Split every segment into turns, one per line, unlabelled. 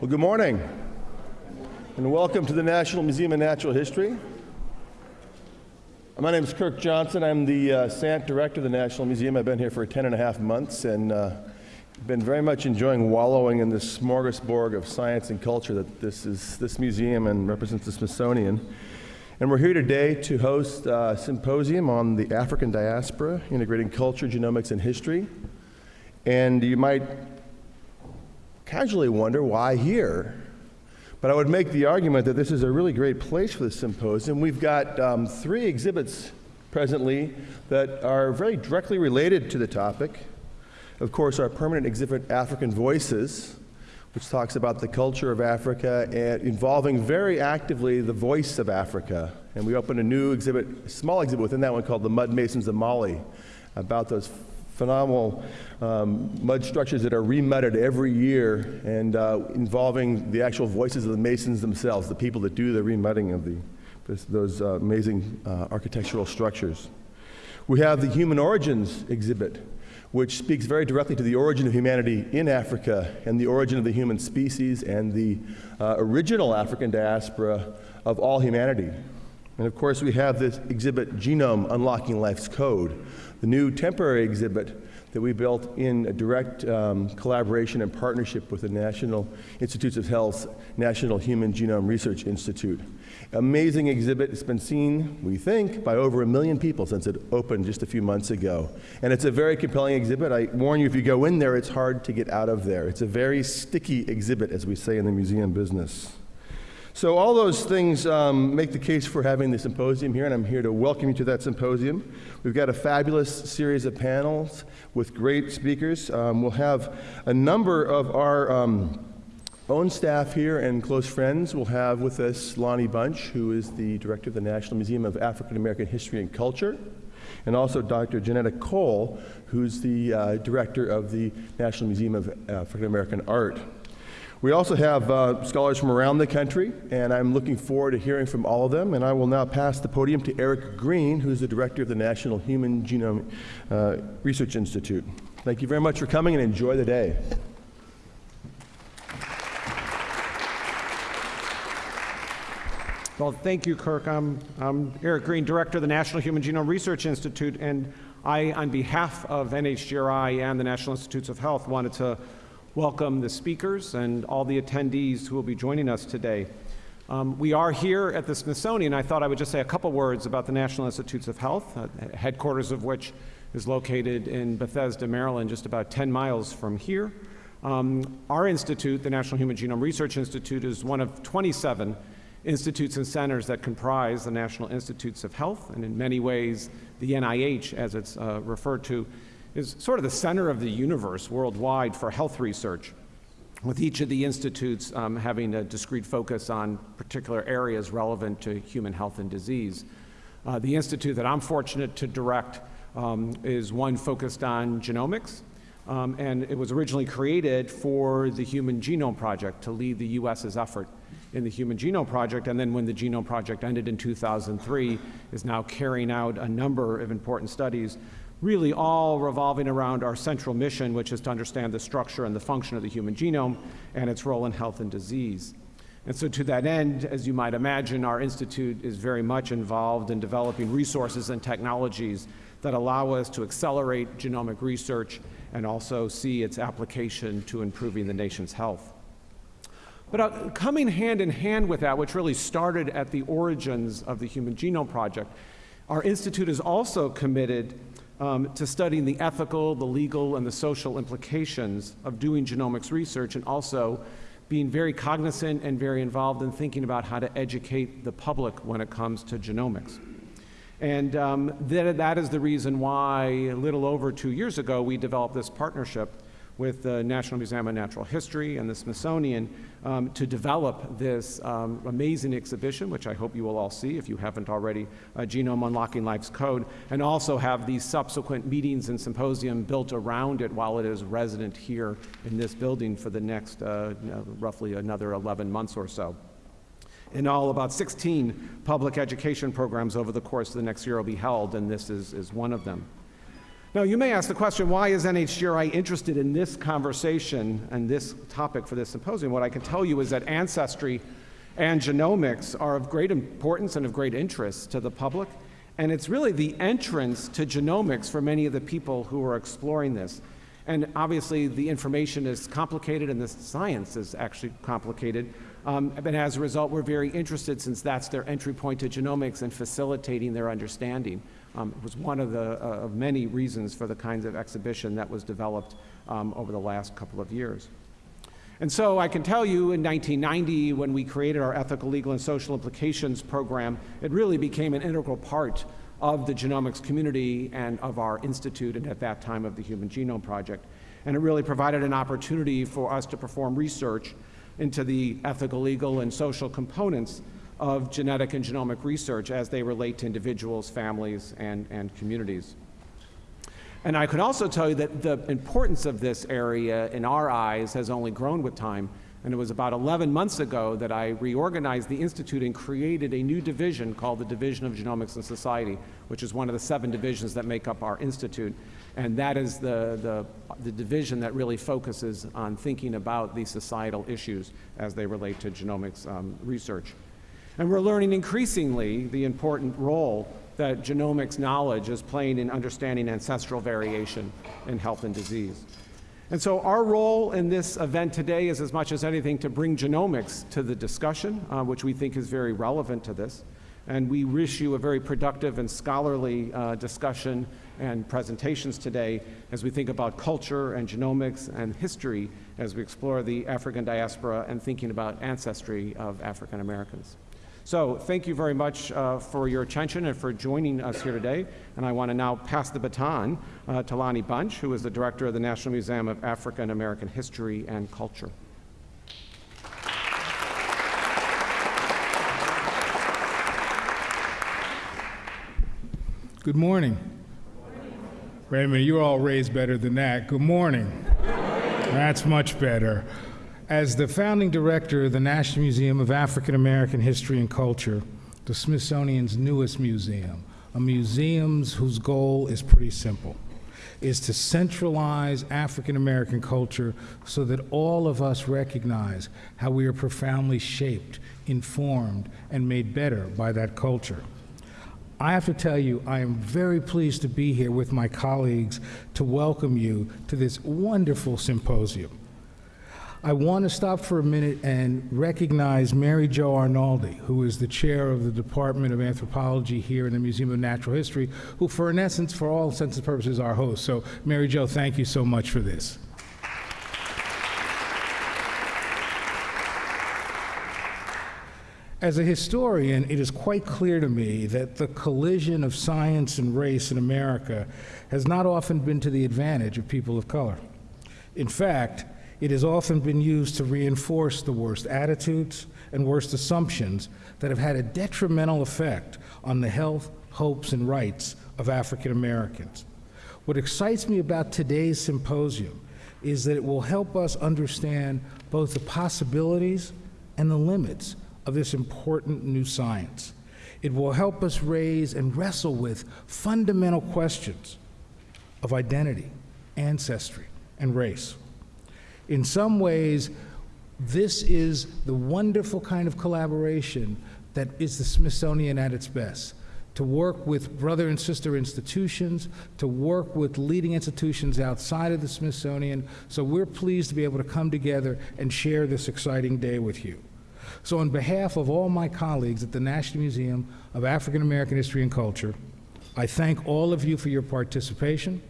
Well, good morning, and welcome to the National Museum of Natural History. My name is Kirk Johnson. I'm the uh, Sant Director of the National Museum. I've been here for 10 and a half months and uh, been very much enjoying wallowing in this smorgasbord of science and culture that this is this museum and represents the Smithsonian. And we're here today to host a symposium on the African diaspora, integrating culture, genomics, and history. And you might casually wonder why here? But I would make the argument that this is a really great place for the symposium. We've got um, three exhibits presently that are very directly related to the topic. Of course, our permanent exhibit, African Voices, which talks about the culture of Africa and involving very actively the voice of Africa. And we opened a new exhibit, a small exhibit within that one called The Mud Masons of Mali, about those phenomenal um, mud structures that are remudded every year and uh, involving the actual voices of the masons themselves, the people that do the remudding of the, those uh, amazing uh, architectural structures. We have the Human Origins exhibit, which speaks very directly to the origin of humanity in Africa and the origin of the human species and the uh, original African diaspora of all humanity. And of course, we have this exhibit, Genome Unlocking Life's Code, the new temporary exhibit that we built in a direct um, collaboration and partnership with the National Institutes of Health's National Human Genome Research Institute. Amazing exhibit. It's been seen, we think, by over a million people since it opened just a few months ago. And it's a very compelling exhibit. I warn you, if you go in there, it's hard to get out of there. It's a very sticky exhibit, as we say in the museum business. So all those things um, make the case for having the symposium here, and I'm here to welcome you to that symposium. We've got a fabulous series of panels with great speakers. Um, we'll have a number of our um, own staff here and close friends. We'll have with us Lonnie Bunch, who is the director of the National Museum of African American History and Culture, and also Dr. Johnnetta Cole, who's the uh, director of the National Museum of African American Art. We also have uh, scholars from around the country, and I'm looking forward to hearing from all of them. And I will now pass the podium to Eric Green, who's the director of the National Human Genome uh, Research Institute. Thank you very much for coming and enjoy the day.
Well, thank you, Kirk. I'm, I'm, Eric Green, Director of the National Human Genome Research Institute, and I, on behalf of NHGRI and the National Institutes of Health, wanted to welcome the speakers and all the attendees who will be joining us today. Um, we are here at the Smithsonian. I thought I would just say a couple words about the National Institutes of Health, uh, headquarters of which is located in Bethesda, Maryland, just about 10 miles from here. Um, our institute, the National Human Genome Research Institute, is one of 27 institutes and centers that comprise the National Institutes of Health, and in many ways, the NIH, as it's uh, referred to, is sort of the center of the universe worldwide for health research, with each of the institutes um, having a discrete focus on particular areas relevant to human health and disease. Uh, the institute that I'm fortunate to direct um, is one focused on genomics, um, and it was originally created for the Human Genome Project to lead the U.S.'s effort in the Human Genome Project, and then when the Genome Project ended in 2003, is now carrying out a number of important studies really all revolving around our central mission, which is to understand the structure and the function of the human genome and its role in health and disease. And so to that end, as you might imagine, our institute is very much involved in developing resources and technologies that allow us to accelerate genomic research and also see its application to improving the nation's health. But uh, coming hand in hand with that, which really started at the origins of the Human Genome Project, our institute is also committed um, to studying the ethical, the legal, and the social implications of doing genomics research and also being very cognizant and very involved in thinking about how to educate the public when it comes to genomics. And um, that, that is the reason why a little over two years ago we developed this partnership with the National Museum of Natural History and the Smithsonian um, to develop this um, amazing exhibition, which I hope you will all see if you haven't already, uh, Genome Unlocking Life's Code, and also have these subsequent meetings and symposium built around it while it is resident here in this building for the next uh, roughly another 11 months or so. In all, about 16 public education programs over the course of the next year will be held, and this is, is one of them. Now, you may ask the question, why is NHGRI interested in this conversation and this topic for this symposium? What I can tell you is that ancestry and genomics are of great importance and of great interest to the public, and it's really the entrance to genomics for many of the people who are exploring this. And obviously, the information is complicated and the science is actually complicated. Um, but as a result, we're very interested since that's their entry point to genomics and facilitating their understanding. Um, it was one of the uh, of many reasons for the kinds of exhibition that was developed um, over the last couple of years. And so I can tell you in 1990, when we created our Ethical, Legal, and Social Implications program, it really became an integral part of the genomics community and of our institute, and at that time of the Human Genome Project. And it really provided an opportunity for us to perform research into the ethical, legal, and social components of genetic and genomic research as they relate to individuals, families, and, and communities. And I can also tell you that the importance of this area in our eyes has only grown with time. And it was about 11 months ago that I reorganized the Institute and created a new division called the Division of Genomics and Society, which is one of the seven divisions that make up our Institute. And that is the, the, the division that really focuses on thinking about these societal issues as they relate to genomics um, research. And we're learning increasingly the important role that genomics knowledge is playing in understanding ancestral variation in health and disease. And so our role in this event today is as much as anything to bring genomics to the discussion, uh, which we think is very relevant to this. And we wish you a very productive and scholarly uh, discussion and presentations today as we think about culture and genomics and history as we explore the African diaspora and thinking about ancestry of African Americans. So thank you very much uh, for your attention and for joining us here today. And I want to now pass the baton uh, to Lonnie Bunch, who is the director of the National Museum of African American History and Culture.
Good morning. Wait a minute, you're all raised better than that. Good morning. That's much better. As the founding director of the National Museum of African American History and Culture, the Smithsonian's newest museum, a museum whose goal is pretty simple, is to centralize African American culture so that all of us recognize how we are profoundly shaped, informed, and made better by that culture. I have to tell you, I am very pleased to be here with my colleagues to welcome you to this wonderful symposium. I want to stop for a minute and recognize Mary Jo Arnoldi, who is the chair of the Department of Anthropology here in the Museum of Natural History, who, for in essence, for all intents and purposes, our host. So, Mary Jo, thank you so much for this. As a historian, it is quite clear to me that the collision of science and race in America has not often been to the advantage of people of color. In fact, it has often been used to reinforce the worst attitudes and worst assumptions that have had a detrimental effect on the health, hopes, and rights of African Americans. What excites me about today's symposium is that it will help us understand both the possibilities and the limits of this important new science. It will help us raise and wrestle with fundamental questions of identity, ancestry, and race. In some ways, this is the wonderful kind of collaboration that is the Smithsonian at its best. To work with brother and sister institutions, to work with leading institutions outside of the Smithsonian. So we're pleased to be able to come together and share this exciting day with you. So, on behalf of all my colleagues at the National Museum of African American History and Culture, I thank all of you for your participation.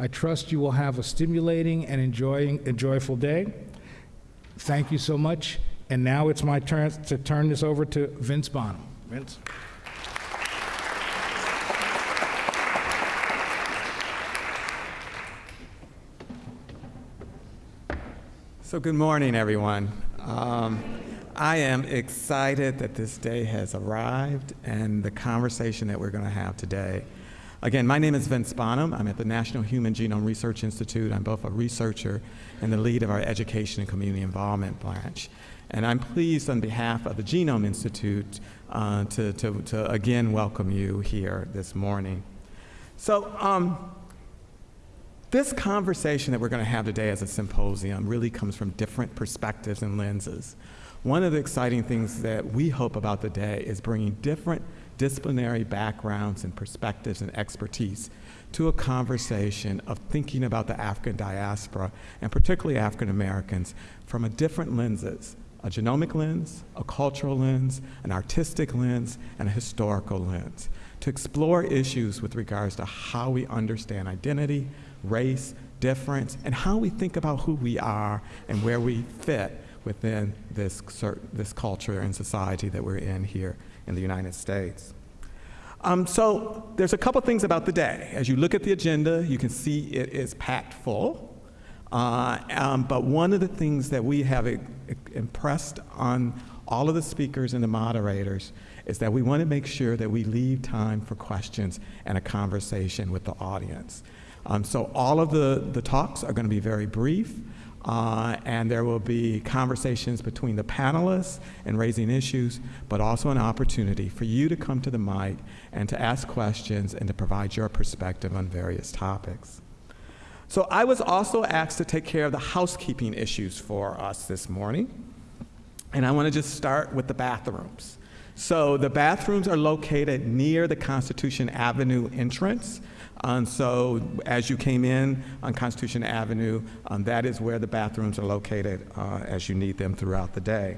I trust you will have a stimulating and enjoying, a joyful day. Thank you so much. And now it's my turn to turn this over to Vince Bonham. Vince.
So, good morning, everyone. Um, I am excited that this day has arrived and the conversation that we're going to have today. Again, my name is Vince Bonham. I'm at the National Human Genome Research Institute. I'm both a researcher and the lead of our Education and Community Involvement branch. And I'm pleased on behalf of the Genome Institute uh, to, to, to again welcome you here this morning. So, um, This conversation that we're going to have today as a symposium really comes from different perspectives and lenses. One of the exciting things that we hope about the day is bringing different disciplinary backgrounds and perspectives and expertise to a conversation of thinking about the African diaspora, and particularly African Americans, from a different lenses, a genomic lens, a cultural lens, an artistic lens, and a historical lens, to explore issues with regards to how we understand identity, race, difference, and how we think about who we are and where we fit within this, this culture and society that we're in here in the United States. Um, so there's a couple things about the day. As you look at the agenda, you can see it is packed full. Uh, um, but one of the things that we have impressed on all of the speakers and the moderators is that we want to make sure that we leave time for questions and a conversation with the audience. Um, so all of the, the talks are going to be very brief. Uh, and there will be conversations between the panelists and raising issues, but also an opportunity for you to come to the mic and to ask questions and to provide your perspective on various topics. So I was also asked to take care of the housekeeping issues for us this morning. And I want to just start with the bathrooms. So the bathrooms are located near the Constitution Avenue entrance. Um, so as you came in on Constitution Avenue, um, that is where the bathrooms are located uh, as you need them throughout the day.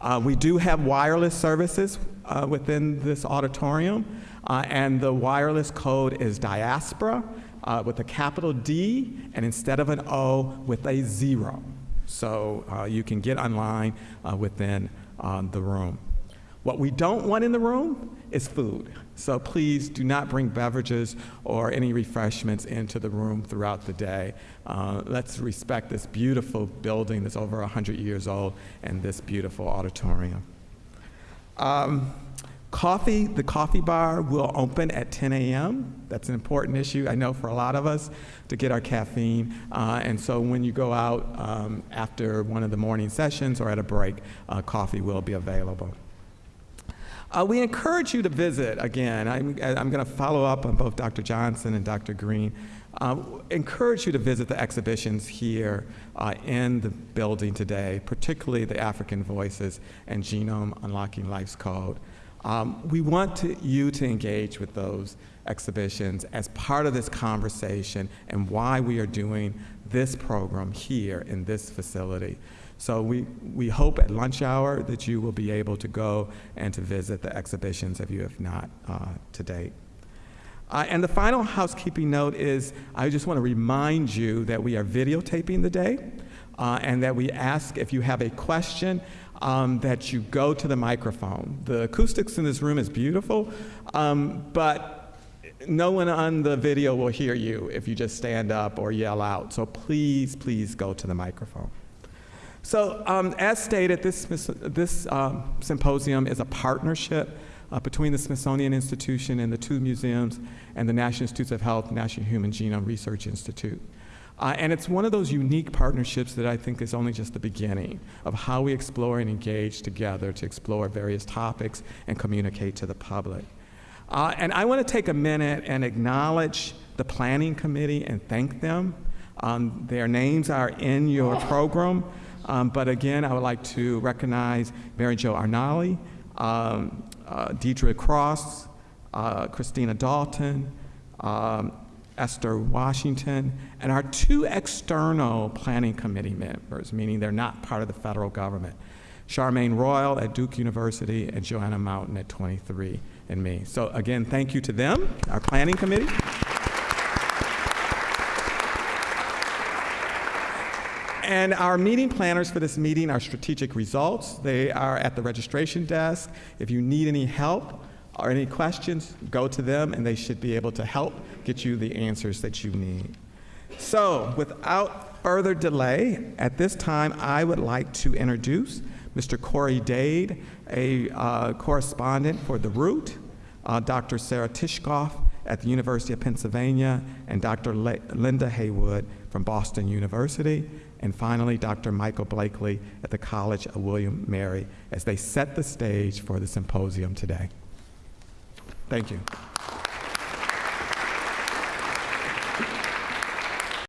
Uh, we do have wireless services uh, within this auditorium, uh, and the wireless code is diaspora uh, with a capital D, and instead of an O, with a zero. So uh, you can get online uh, within um, the room. What we don't want in the room is food. So please do not bring beverages or any refreshments into the room throughout the day. Uh, let's respect this beautiful building that's over 100 years old and this beautiful auditorium. Um, coffee, the coffee bar will open at 10 a.m. That's an important issue, I know, for a lot of us to get our caffeine. Uh, and so when you go out um, after one of the morning sessions or at a break, uh, coffee will be available. Uh, we encourage you to visit again. I'm, I'm going to follow up on both Dr. Johnson and Dr. Green. Uh, encourage you to visit the exhibitions here uh, in the building today, particularly the African Voices and Genome Unlocking Life's Code. Um, we want to, you to engage with those exhibitions as part of this conversation and why we are doing this program here in this facility. So we, we hope at lunch hour that you will be able to go and to visit the exhibitions if you have not uh, to date. Uh, and the final housekeeping note is I just want to remind you that we are videotaping the day uh, and that we ask if you have a question um, that you go to the microphone. The acoustics in this room is beautiful, um, but no one on the video will hear you if you just stand up or yell out. So please, please go to the microphone. So, um, as stated, this, this um, symposium is a partnership uh, between the Smithsonian Institution and the two museums and the National Institutes of Health, National Human Genome Research Institute. Uh, and it's one of those unique partnerships that I think is only just the beginning of how we explore and engage together to explore various topics and communicate to the public. Uh, and I want to take a minute and acknowledge the planning committee and thank them. Um, their names are in your program. Um, but again, I would like to recognize Mary Jo Arnoldi, um, uh, Deidre Cross, uh, Christina Dalton, um, Esther Washington, and our two external planning committee members, meaning they're not part of the federal government. Charmaine Royal at Duke University and Joanna Mountain at 23 and me. So again, thank you to them, our planning committee. And our meeting planners for this meeting are strategic results. They are at the registration desk. If you need any help or any questions, go to them and they should be able to help get you the answers that you need. So, without further delay, at this time I would like to introduce Mr. Corey Dade, a uh, correspondent for The Root, uh, Dr. Sarah Tishkoff at the University of Pennsylvania, and Dr. Le- Linda Heywood from Boston University, and finally, Dr. Michael Blakely at the College of William Mary as they set the stage for the symposium today. Thank you.